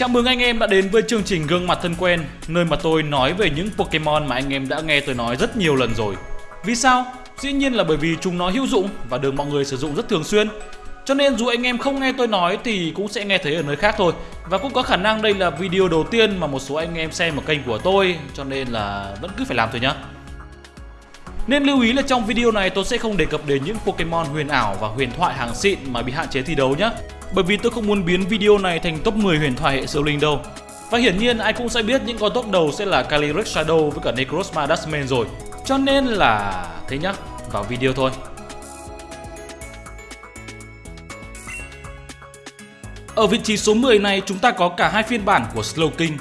Chào mừng anh em đã đến với chương trình Gương mặt thân quen, nơi mà tôi nói về những Pokemon mà anh em đã nghe tôi nói rất nhiều lần rồi. Vì sao? Dĩ nhiên là bởi vì chúng nó hữu dụng và được mọi người sử dụng rất thường xuyên. Cho nên dù anh em không nghe tôi nói thì cũng sẽ nghe thấy ở nơi khác thôi. Và cũng có khả năng đây là video đầu tiên mà một số anh em xem ở kênh của tôi, cho nên là vẫn cứ phải làm thôi nhá. Nên lưu ý là trong video này tôi sẽ không đề cập đến những Pokemon huyền ảo và huyền thoại hàng xịn mà bị hạn chế thi đấu nhé bởi vì tôi không muốn biến video này thành top 10 huyền thoại hệ siêu linh đâu. Và hiển nhiên ai cũng sẽ biết những con top đầu sẽ là Calyrex Shadow với cả Necrozma Dustman rồi. Cho nên là thế nhá, vào video thôi. Ở vị trí số 10 này chúng ta có cả hai phiên bản của Slowking.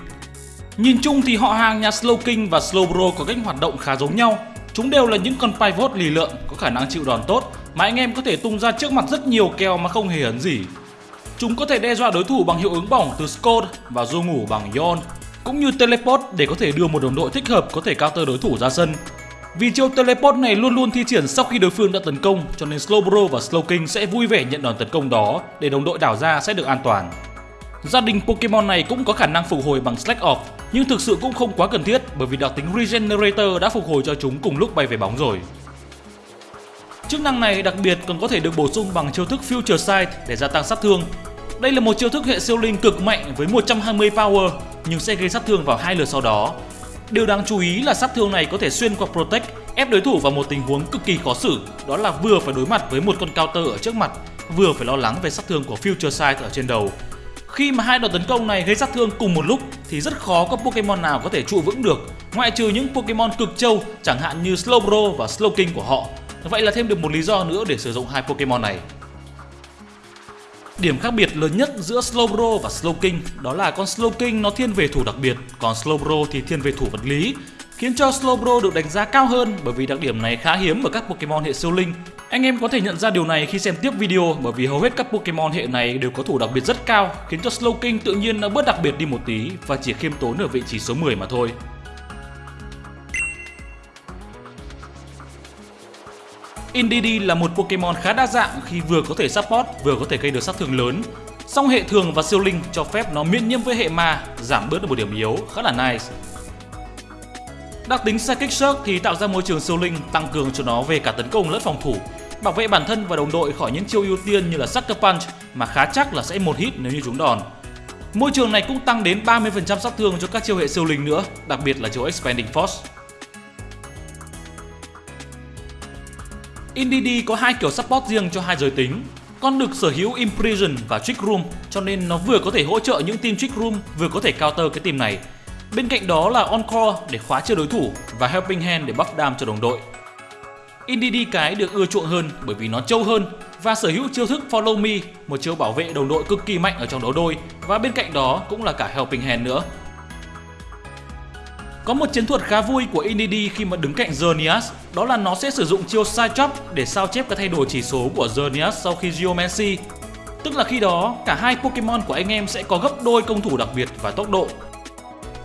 Nhìn chung thì họ hàng nhà Slowking và Slowbro có cách hoạt động khá giống nhau. Chúng đều là những con pivot lì lợn có khả năng chịu đòn tốt mà anh em có thể tung ra trước mặt rất nhiều kèo mà không hề ấn gì. Chúng có thể đe dọa đối thủ bằng hiệu ứng bỏng từ Scott và du ngủ bằng Yon, cũng như Teleport để có thể đưa một đồng đội thích hợp có thể counter đối thủ ra sân. Vì chiêu Teleport này luôn luôn thi triển sau khi đối phương đã tấn công cho nên Slowbro và Slowking sẽ vui vẻ nhận đòn tấn công đó để đồng đội đảo ra sẽ được an toàn. Gia đình Pokemon này cũng có khả năng phục hồi bằng Slack Off nhưng thực sự cũng không quá cần thiết bởi vì đặc tính Regenerator đã phục hồi cho chúng cùng lúc bay về bóng rồi. Chức năng này đặc biệt còn có thể được bổ sung bằng chiêu thức Future Sight để gia tăng sát thương đây là một chiêu thức hệ siêu linh cực mạnh với 120 power nhưng sẽ gây sát thương vào hai lượt sau đó. Điều đáng chú ý là sát thương này có thể xuyên qua Protect, ép đối thủ vào một tình huống cực kỳ khó xử, đó là vừa phải đối mặt với một con counter ở trước mặt, vừa phải lo lắng về sát thương của Future Sight ở trên đầu. Khi mà hai đòn tấn công này gây sát thương cùng một lúc thì rất khó có Pokemon nào có thể trụ vững được, ngoại trừ những Pokemon cực trâu chẳng hạn như Slowbro và Slowking của họ. Vậy là thêm được một lý do nữa để sử dụng hai Pokemon này. Điểm khác biệt lớn nhất giữa Slowbro và Slowking đó là con Slowking nó thiên về thủ đặc biệt, còn Slowbro thì thiên về thủ vật lý, khiến cho Slowbro được đánh giá cao hơn bởi vì đặc điểm này khá hiếm ở các Pokemon hệ siêu linh. Anh em có thể nhận ra điều này khi xem tiếp video bởi vì hầu hết các Pokemon hệ này đều có thủ đặc biệt rất cao, khiến cho Slowking tự nhiên nó bớt đặc biệt đi một tí và chỉ khiêm tốn ở vị trí số 10 mà thôi. Indeedee là một Pokemon khá đa dạng khi vừa có thể support vừa có thể gây được sát thương lớn. Song hệ thường và siêu linh cho phép nó miễn nhiễm với hệ ma, giảm bớt được một điểm yếu khá là nice. Đặc tính Psychic Shock thì tạo ra môi trường siêu linh tăng cường cho nó về cả tấn công lẫn phòng thủ, bảo vệ bản thân và đồng đội khỏi những chiêu ưu tiên như là Sucker Punch mà khá chắc là sẽ một hit nếu như chúng đòn. Môi trường này cũng tăng đến 30% sát thương cho các chiêu hệ siêu linh nữa, đặc biệt là chiêu Expanding Force. Indeedee có hai kiểu support riêng cho hai giới tính. Con được sở hữu Imprison và Trick Room cho nên nó vừa có thể hỗ trợ những team Trick Room vừa có thể counter cái team này. Bên cạnh đó là Encore để khóa chơi đối thủ và Helping Hand để buff đam cho đồng đội. Indeedee cái được ưa chuộng hơn bởi vì nó trâu hơn và sở hữu chiêu thức Follow Me, một chiêu bảo vệ đồng đội cực kỳ mạnh ở trong đấu đôi và bên cạnh đó cũng là cả Helping Hand nữa. Có một chiến thuật khá vui của Indeedee khi mà đứng cạnh Zernias, đó là nó sẽ sử dụng chiêu Side Chop để sao chép các thay đổi chỉ số của Zernias sau khi Geomancy. Tức là khi đó, cả hai Pokemon của anh em sẽ có gấp đôi công thủ đặc biệt và tốc độ.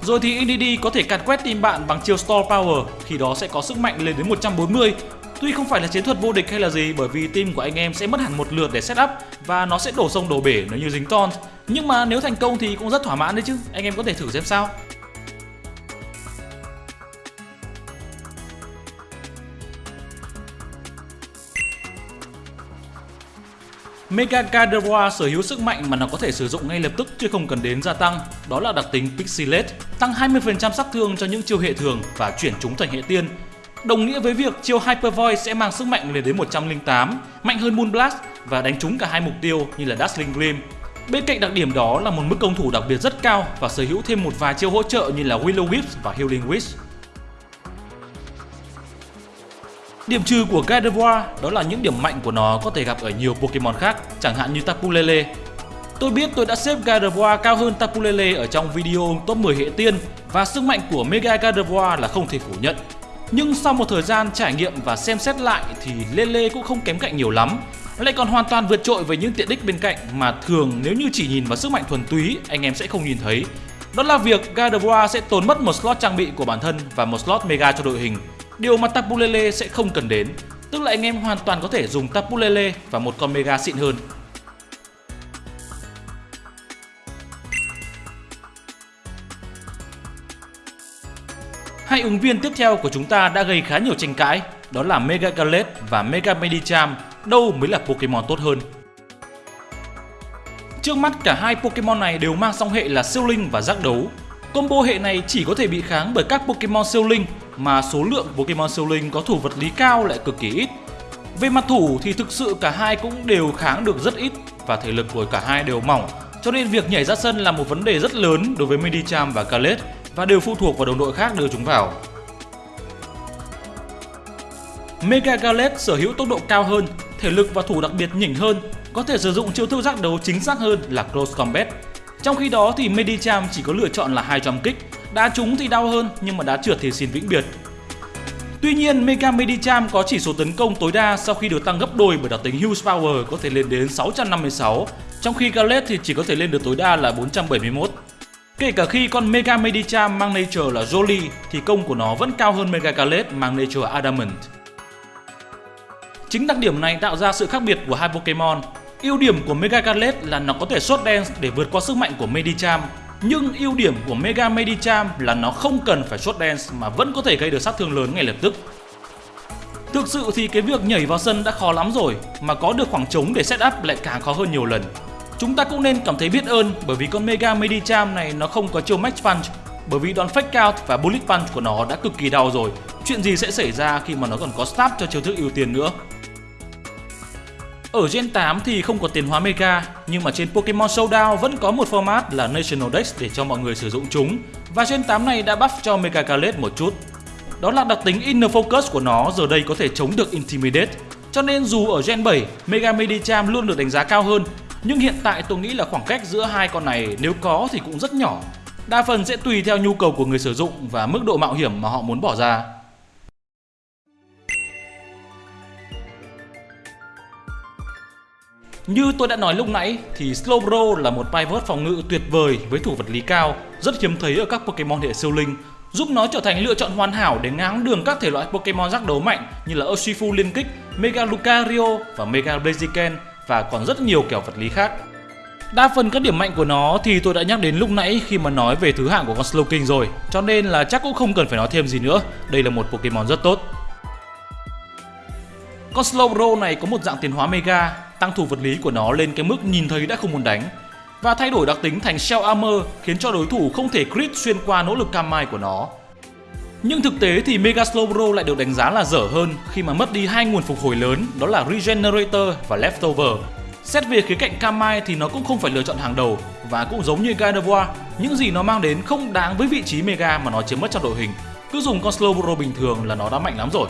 Rồi thì Indeedee có thể càn quét team bạn bằng chiêu Store Power, khi đó sẽ có sức mạnh lên đến 140. Tuy không phải là chiến thuật vô địch hay là gì bởi vì team của anh em sẽ mất hẳn một lượt để setup và nó sẽ đổ sông đổ bể nếu như dính taunt. Nhưng mà nếu thành công thì cũng rất thỏa mãn đấy chứ, anh em có thể thử xem sao. Mega Gardevoir sở hữu sức mạnh mà nó có thể sử dụng ngay lập tức chứ không cần đến gia tăng, đó là đặc tính Pixelate, tăng 20% sát thương cho những chiêu hệ thường và chuyển chúng thành hệ tiên. Đồng nghĩa với việc chiêu Hyper Void sẽ mang sức mạnh lên đến 108, mạnh hơn Moonblast và đánh trúng cả hai mục tiêu như là Dazzling Gleam. Bên cạnh đặc điểm đó là một mức công thủ đặc biệt rất cao và sở hữu thêm một vài chiêu hỗ trợ như là Willow Whip và Healing Wish. Điểm trừ của Gardevoir đó là những điểm mạnh của nó có thể gặp ở nhiều Pokemon khác, chẳng hạn như Tapu Lele. Tôi biết tôi đã xếp Gardevoir cao hơn Tapu Lele ở trong video top 10 hệ tiên và sức mạnh của Mega Gardevoir là không thể phủ nhận. Nhưng sau một thời gian trải nghiệm và xem xét lại thì Lele cũng không kém cạnh nhiều lắm lại còn hoàn toàn vượt trội với những tiện ích bên cạnh mà thường nếu như chỉ nhìn vào sức mạnh thuần túy anh em sẽ không nhìn thấy. Đó là việc Gardevoir sẽ tốn mất một slot trang bị của bản thân và một slot Mega cho đội hình Điều mà Tapulele sẽ không cần đến, tức là anh em hoàn toàn có thể dùng Tapulele và một con Mega xịn hơn. Hai ứng viên tiếp theo của chúng ta đã gây khá nhiều tranh cãi, đó là Mega Gallet và Mega Medicham, đâu mới là Pokemon tốt hơn. Trước mắt cả hai Pokemon này đều mang song hệ là siêu linh và giác đấu. Combo hệ này chỉ có thể bị kháng bởi các Pokemon siêu linh mà số lượng Pokemon siêu linh có thủ vật lý cao lại cực kỳ ít. Về mặt thủ thì thực sự cả hai cũng đều kháng được rất ít và thể lực của cả hai đều mỏng cho nên việc nhảy ra sân là một vấn đề rất lớn đối với Medicham và Kalet và đều phụ thuộc vào đồng đội khác đưa chúng vào. Mega Gallet sở hữu tốc độ cao hơn, thể lực và thủ đặc biệt nhỉnh hơn, có thể sử dụng chiêu thức giác đấu chính xác hơn là Close Combat. Trong khi đó thì Medicham chỉ có lựa chọn là hai jump kích, đá trúng thì đau hơn nhưng mà đá trượt thì xin vĩnh biệt. Tuy nhiên, Mega Medicham có chỉ số tấn công tối đa sau khi được tăng gấp đôi bởi đặc tính Huge Power có thể lên đến 656, trong khi Gallet thì chỉ có thể lên được tối đa là 471. Kể cả khi con Mega Medicham mang nature là Jolly thì công của nó vẫn cao hơn Mega Gallet mang nature Adamant. Chính đặc điểm này tạo ra sự khác biệt của hai Pokemon. Ưu điểm của Mega Gallet là nó có thể xuất dance để vượt qua sức mạnh của Medicham, nhưng ưu điểm của Mega Medicham là nó không cần phải short dance mà vẫn có thể gây được sát thương lớn ngay lập tức. Thực sự thì cái việc nhảy vào sân đã khó lắm rồi, mà có được khoảng trống để set up lại càng khó hơn nhiều lần. Chúng ta cũng nên cảm thấy biết ơn bởi vì con Mega Medicham này nó không có chiêu Max Punch bởi vì đòn Fake Out và Bullet Punch của nó đã cực kỳ đau rồi. Chuyện gì sẽ xảy ra khi mà nó còn có Stab cho chiêu thức ưu tiên nữa. Ở Gen 8 thì không có tiền hóa Mega, nhưng mà trên Pokemon Showdown vẫn có một format là National Dex để cho mọi người sử dụng chúng. Và Gen 8 này đã buff cho Mega Khaled một chút. Đó là đặc tính Inner Focus của nó giờ đây có thể chống được Intimidate. Cho nên dù ở Gen 7, Mega Medicham luôn được đánh giá cao hơn, nhưng hiện tại tôi nghĩ là khoảng cách giữa hai con này nếu có thì cũng rất nhỏ. Đa phần sẽ tùy theo nhu cầu của người sử dụng và mức độ mạo hiểm mà họ muốn bỏ ra. Như tôi đã nói lúc nãy thì Slowbro là một pivot phòng ngự tuyệt vời với thủ vật lý cao, rất hiếm thấy ở các Pokemon hệ siêu linh, giúp nó trở thành lựa chọn hoàn hảo để ngáng đường các thể loại Pokemon giác đấu mạnh như là Urshifu liên kích, Mega Lucario và Mega Blaziken và còn rất nhiều kiểu vật lý khác. Đa phần các điểm mạnh của nó thì tôi đã nhắc đến lúc nãy khi mà nói về thứ hạng của con Slowking rồi, cho nên là chắc cũng không cần phải nói thêm gì nữa, đây là một Pokemon rất tốt. Con Slowbro này có một dạng tiến hóa Mega, tăng thủ vật lý của nó lên cái mức nhìn thấy đã không muốn đánh và thay đổi đặc tính thành Shell Armor khiến cho đối thủ không thể crit xuyên qua nỗ lực Kamai của nó. Nhưng thực tế thì Mega Slowbro lại được đánh giá là dở hơn khi mà mất đi hai nguồn phục hồi lớn đó là Regenerator và Leftover. Xét về khía cạnh Kamai thì nó cũng không phải lựa chọn hàng đầu và cũng giống như Gardevoir, những gì nó mang đến không đáng với vị trí Mega mà nó chiếm mất trong đội hình. Cứ dùng con Slowbro bình thường là nó đã mạnh lắm rồi.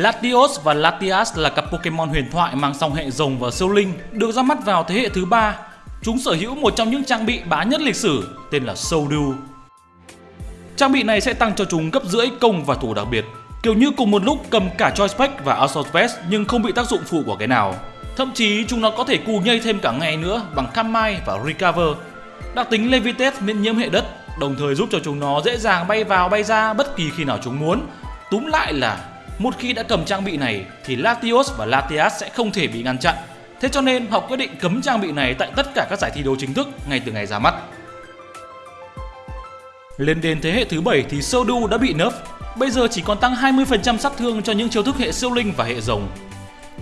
Latios và Latias là cặp Pokemon huyền thoại mang song hệ rồng và siêu linh, được ra mắt vào thế hệ thứ ba. Chúng sở hữu một trong những trang bị bá nhất lịch sử tên là Souldew. Trang bị này sẽ tăng cho chúng gấp rưỡi công và thủ đặc biệt, kiểu như cùng một lúc cầm cả Choice Pack và Assault Vest nhưng không bị tác dụng phụ của cái nào. Thậm chí chúng nó có thể cù nhây thêm cả ngày nữa bằng Kamai và Recover. Đặc tính Levitate miễn nhiễm hệ đất, đồng thời giúp cho chúng nó dễ dàng bay vào bay ra bất kỳ khi nào chúng muốn. Túm lại là một khi đã cầm trang bị này thì Latios và Latias sẽ không thể bị ngăn chặn. Thế cho nên họ quyết định cấm trang bị này tại tất cả các giải thi đấu chính thức ngay từ ngày ra mắt. Lên đến thế hệ thứ 7 thì Sodu đã bị nerf, bây giờ chỉ còn tăng 20% sát thương cho những chiêu thức hệ siêu linh và hệ rồng.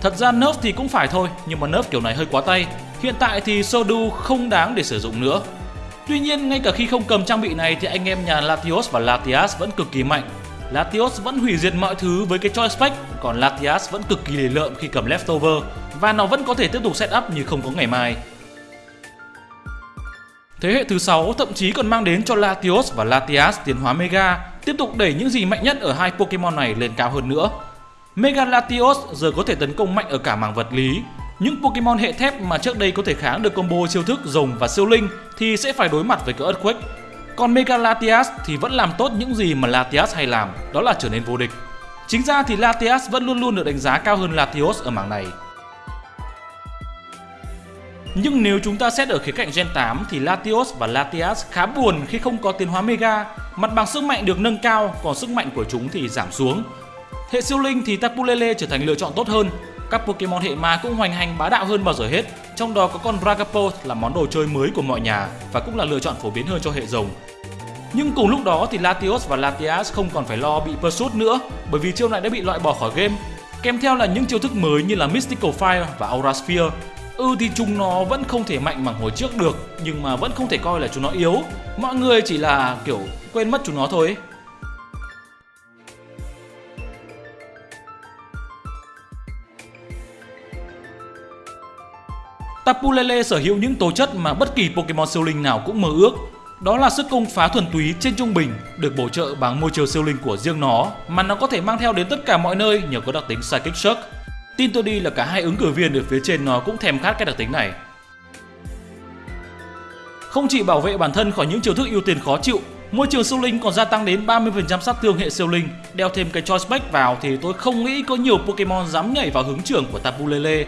Thật ra nerf thì cũng phải thôi, nhưng mà nerf kiểu này hơi quá tay. Hiện tại thì Sodu không đáng để sử dụng nữa. Tuy nhiên, ngay cả khi không cầm trang bị này thì anh em nhà Latios và Latias vẫn cực kỳ mạnh Latios vẫn hủy diệt mọi thứ với cái choice pack, còn Latias vẫn cực kỳ lề lợm khi cầm leftover và nó vẫn có thể tiếp tục setup như không có ngày mai. Thế hệ thứ 6 thậm chí còn mang đến cho Latios và Latias tiến hóa Mega, tiếp tục đẩy những gì mạnh nhất ở hai Pokemon này lên cao hơn nữa. Mega Latios giờ có thể tấn công mạnh ở cả mảng vật lý. Những Pokemon hệ thép mà trước đây có thể kháng được combo siêu thức rồng và siêu linh thì sẽ phải đối mặt với cỡ Earthquake còn Mega Latias thì vẫn làm tốt những gì mà Latias hay làm, đó là trở nên vô địch. Chính ra thì Latias vẫn luôn luôn được đánh giá cao hơn Latios ở mảng này. Nhưng nếu chúng ta xét ở khía cạnh Gen 8 thì Latios và Latias khá buồn khi không có tiến hóa Mega, mặt bằng sức mạnh được nâng cao, còn sức mạnh của chúng thì giảm xuống. Hệ siêu linh thì Tapu Lele trở thành lựa chọn tốt hơn. Các Pokemon hệ ma cũng hoành hành bá đạo hơn bao giờ hết, trong đó có con Dragapult là món đồ chơi mới của mọi nhà và cũng là lựa chọn phổ biến hơn cho hệ rồng. Nhưng cùng lúc đó thì Latios và Latias không còn phải lo bị Pursuit nữa bởi vì chiêu này đã bị loại bỏ khỏi game. Kèm theo là những chiêu thức mới như là Mystical Fire và Aura Sphere. Ừ thì chúng nó vẫn không thể mạnh bằng hồi trước được nhưng mà vẫn không thể coi là chúng nó yếu. Mọi người chỉ là kiểu quên mất chúng nó thôi. Tapu Lele sở hữu những tố chất mà bất kỳ Pokemon siêu linh nào cũng mơ ước. Đó là sức công phá thuần túy trên trung bình, được bổ trợ bằng môi trường siêu linh của riêng nó, mà nó có thể mang theo đến tất cả mọi nơi nhờ có đặc tính Psychic Shock. Tin tôi đi là cả hai ứng cử viên ở phía trên nó cũng thèm khát cái đặc tính này. Không chỉ bảo vệ bản thân khỏi những chiêu thức ưu tiên khó chịu, môi trường siêu linh còn gia tăng đến 30% sát thương hệ siêu linh. Đeo thêm cái Choice Back vào thì tôi không nghĩ có nhiều Pokemon dám nhảy vào hướng trưởng của Tapu Lele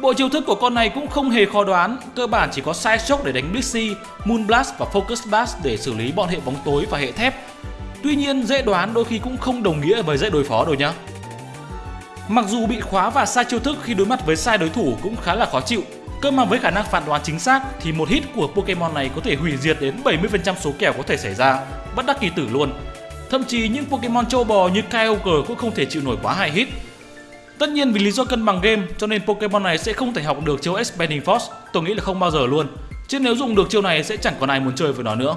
Bộ chiêu thức của con này cũng không hề khó đoán, cơ bản chỉ có Side Shock để đánh Blissey, Moon Blast và Focus Blast để xử lý bọn hệ bóng tối và hệ thép. Tuy nhiên dễ đoán đôi khi cũng không đồng nghĩa với dễ đối phó đâu nhá. Mặc dù bị khóa và sai chiêu thức khi đối mặt với sai đối thủ cũng khá là khó chịu, cơ mà với khả năng phán đoán chính xác thì một hit của Pokemon này có thể hủy diệt đến 70% số kèo có thể xảy ra, bất đắc kỳ tử luôn. Thậm chí những Pokemon châu bò như Kyogre cũng không thể chịu nổi quá hai hit Tất nhiên vì lý do cân bằng game cho nên Pokemon này sẽ không thể học được chiêu Expanding Force, tôi nghĩ là không bao giờ luôn. Chứ nếu dùng được chiêu này sẽ chẳng còn ai muốn chơi với nó nữa.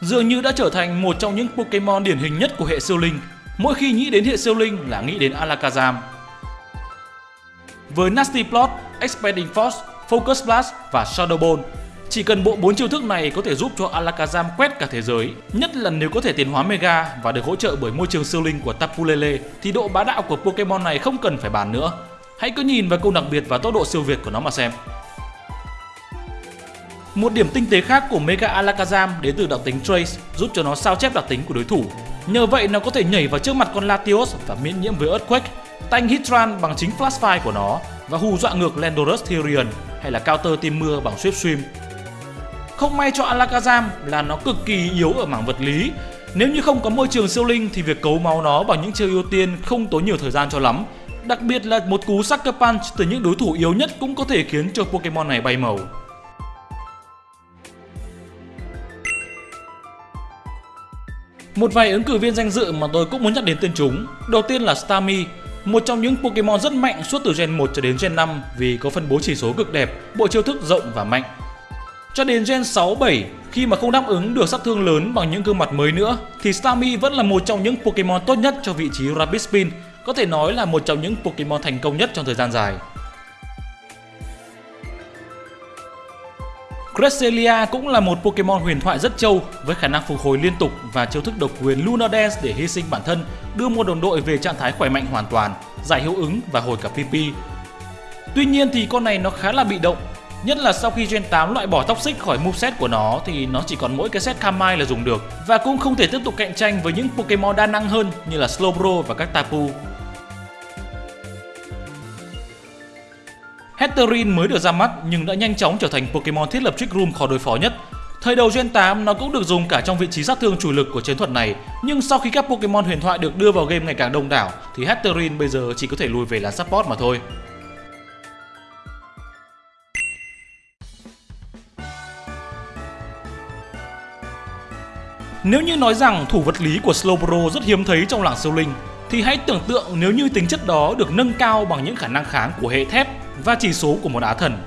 Dường như đã trở thành một trong những Pokemon điển hình nhất của hệ siêu linh. Mỗi khi nghĩ đến hệ siêu linh là nghĩ đến Alakazam. Với Nasty Plot, Expanding Force, Focus Blast và Shadow Ball chỉ cần bộ bốn chiêu thức này có thể giúp cho Alakazam quét cả thế giới, nhất là nếu có thể tiến hóa Mega và được hỗ trợ bởi môi trường siêu linh của Tapu Lele thì độ bá đạo của Pokemon này không cần phải bàn nữa. Hãy cứ nhìn vào câu đặc biệt và tốc độ siêu việt của nó mà xem. Một điểm tinh tế khác của Mega Alakazam đến từ đặc tính Trace giúp cho nó sao chép đặc tính của đối thủ. Nhờ vậy nó có thể nhảy vào trước mặt con Latios và miễn nhiễm với Earthquake, tanh Hitran bằng chính Flash Fire của nó và hù dọa ngược Landorus Therian hay là counter team mưa bằng Swift Swim không may cho Alakazam là nó cực kỳ yếu ở mảng vật lý. Nếu như không có môi trường siêu linh thì việc cấu máu nó bằng những chiêu ưu tiên không tốn nhiều thời gian cho lắm. Đặc biệt là một cú Sucker Punch từ những đối thủ yếu nhất cũng có thể khiến cho Pokemon này bay màu. Một vài ứng cử viên danh dự mà tôi cũng muốn nhắc đến tên chúng. Đầu tiên là Starmie, một trong những Pokemon rất mạnh suốt từ Gen 1 cho đến Gen 5 vì có phân bố chỉ số cực đẹp, bộ chiêu thức rộng và mạnh. Cho đến Gen 6, 7, khi mà không đáp ứng được sát thương lớn bằng những gương mặt mới nữa, thì Starmie vẫn là một trong những Pokemon tốt nhất cho vị trí Rapid Spin, có thể nói là một trong những Pokemon thành công nhất trong thời gian dài. Cresselia cũng là một Pokemon huyền thoại rất trâu với khả năng phục hồi liên tục và chiêu thức độc quyền Lunar Dance để hy sinh bản thân, đưa một đồng đội về trạng thái khỏe mạnh hoàn toàn, giải hiệu ứng và hồi cả PP. Tuy nhiên thì con này nó khá là bị động Nhất là sau khi Gen 8 loại bỏ Toxic khỏi moveset của nó thì nó chỉ còn mỗi cái set Kamai là dùng được và cũng không thể tiếp tục cạnh tranh với những Pokemon đa năng hơn như là Slowbro và các Tapu. Hatterene mới được ra mắt nhưng đã nhanh chóng trở thành Pokemon thiết lập Trick Room khó đối phó nhất. Thời đầu Gen 8 nó cũng được dùng cả trong vị trí sát thương chủ lực của chiến thuật này, nhưng sau khi các Pokemon huyền thoại được đưa vào game ngày càng đông đảo thì Hatterene bây giờ chỉ có thể lùi về là support mà thôi. Nếu như nói rằng thủ vật lý của Slowbro rất hiếm thấy trong làng siêu linh, thì hãy tưởng tượng nếu như tính chất đó được nâng cao bằng những khả năng kháng của hệ thép và chỉ số của một á thần.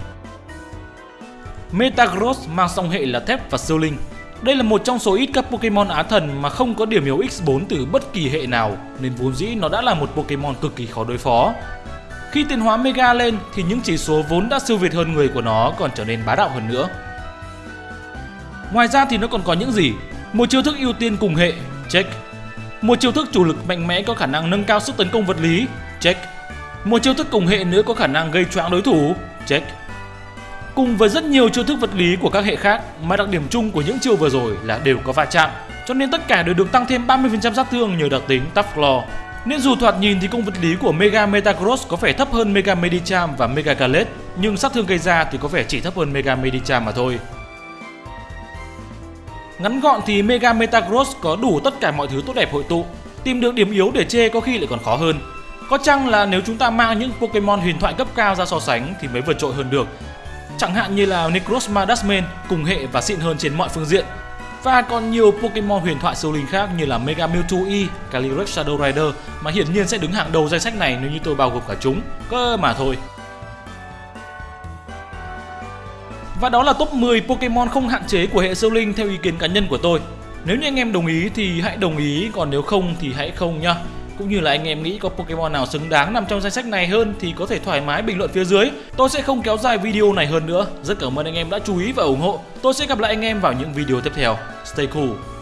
Metagross mang song hệ là thép và siêu linh. Đây là một trong số ít các Pokemon á thần mà không có điểm yếu X4 từ bất kỳ hệ nào, nên vốn dĩ nó đã là một Pokemon cực kỳ khó đối phó. Khi tiến hóa Mega lên thì những chỉ số vốn đã siêu việt hơn người của nó còn trở nên bá đạo hơn nữa. Ngoài ra thì nó còn có những gì? Một chiêu thức ưu tiên cùng hệ, check. Một chiêu thức chủ lực mạnh mẽ có khả năng nâng cao sức tấn công vật lý, check. Một chiêu thức cùng hệ nữa có khả năng gây choáng đối thủ, check. Cùng với rất nhiều chiêu thức vật lý của các hệ khác mà đặc điểm chung của những chiêu vừa rồi là đều có va chạm, cho nên tất cả đều được tăng thêm 30% sát thương nhờ đặc tính Tough Claw. Nên dù thoạt nhìn thì công vật lý của Mega Metagross có vẻ thấp hơn Mega Medicham và Mega Galette, nhưng sát thương gây ra thì có vẻ chỉ thấp hơn Mega Medicham mà thôi. Ngắn gọn thì Mega Metagross có đủ tất cả mọi thứ tốt đẹp hội tụ. Tìm được điểm yếu để chê có khi lại còn khó hơn. Có chăng là nếu chúng ta mang những Pokemon huyền thoại cấp cao ra so sánh thì mới vượt trội hơn được. Chẳng hạn như là Necrozma Dustman cùng hệ và xịn hơn trên mọi phương diện. Và còn nhiều Pokemon huyền thoại siêu linh khác như là Mega Mewtwo E, Calyrex Shadow Rider mà hiển nhiên sẽ đứng hàng đầu danh sách này nếu như tôi bao gồm cả chúng. Cơ mà thôi. Và đó là top 10 Pokemon không hạn chế của hệ siêu linh theo ý kiến cá nhân của tôi. Nếu như anh em đồng ý thì hãy đồng ý, còn nếu không thì hãy không nhá. Cũng như là anh em nghĩ có Pokemon nào xứng đáng nằm trong danh sách này hơn thì có thể thoải mái bình luận phía dưới. Tôi sẽ không kéo dài video này hơn nữa. Rất cảm ơn anh em đã chú ý và ủng hộ. Tôi sẽ gặp lại anh em vào những video tiếp theo. Stay cool.